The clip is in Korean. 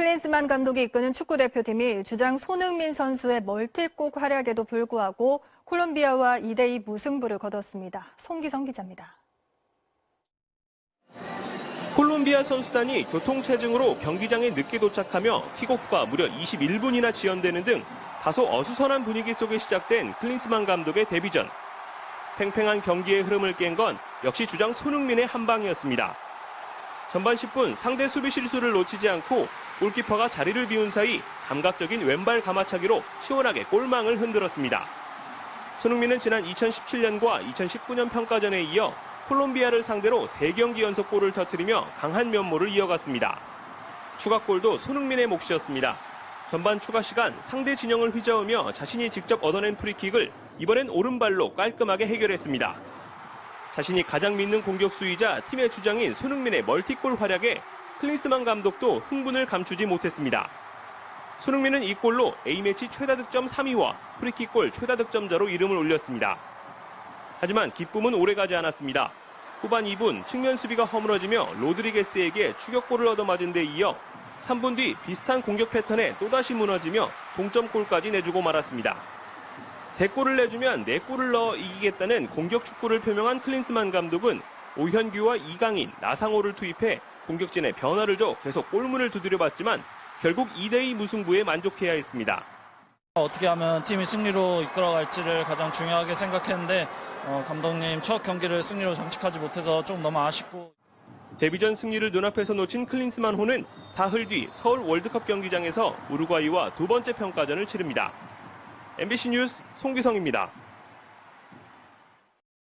클린스만 감독이 이끄는 축구 대표팀이 주장 손흥민 선수의 멀티골 활약에도 불구하고 콜롬비아와 2대2 무승부를 거뒀습니다. 송기성 기자입니다. 콜롬비아 선수단이 교통체증으로 경기장에 늦게 도착하며 킥오프가 무려 21분이나 지연되는 등 다소 어수선한 분위기 속에 시작된 클린스만 감독의 데뷔전. 팽팽한 경기의 흐름을 깬 건 역시 주장 손흥민의 한 방이었습니다. 전반 10분 상대 수비 실수를 놓치지 않고 골키퍼가 자리를 비운 사이 감각적인 왼발 가마차기로 시원하게 골망을 흔들었습니다. 손흥민은 지난 2017년과 2019년 평가전에 이어 콜롬비아를 상대로 3경기 연속 골을 터뜨리며 강한 면모를 이어갔습니다. 추가골도 손흥민의 몫이었습니다. 전반 추가 시간 상대 진영을 휘저으며 자신이 직접 얻어낸 프리킥을 이번엔 오른발로 깔끔하게 해결했습니다. 자신이 가장 믿는 공격수이자 팀의 주장인 손흥민의 멀티골 활약에 클린스만 감독도 흥분을 감추지 못했습니다. 손흥민은 이 골로 A매치 최다 득점 3위와 프리킥골 최다 득점자로 이름을 올렸습니다. 하지만 기쁨은 오래가지 않았습니다. 후반 2분 측면 수비가 허물어지며 로드리게스에게 추격골을 얻어맞은 데 이어 3분 뒤 비슷한 공격 패턴에 또다시 무너지며 동점골까지 내주고 말았습니다. 3골을 내주면 4골을 넣어 이기겠다는 공격 축구를 표명한 클린스만 감독은 오현규와 이강인, 나상호를 투입해 공격진에 변화를 줘 계속 골문을 두드려봤지만 결국 2대2 무승부에 만족해야 했습니다. 어떻게 하면 팀이 승리로 이끌어갈지를 가장 중요하게 생각했는데 어, 감독님 첫 경기를 승리로 장식하지 못해서 좀 너무 아쉽고 데뷔전 승리를 눈앞에서 놓친 클린스만 호는 사흘 뒤 서울 월드컵 경기장에서 우루과이와 두 번째 평가전을 치릅니다. MBC 뉴스 송기성입니다.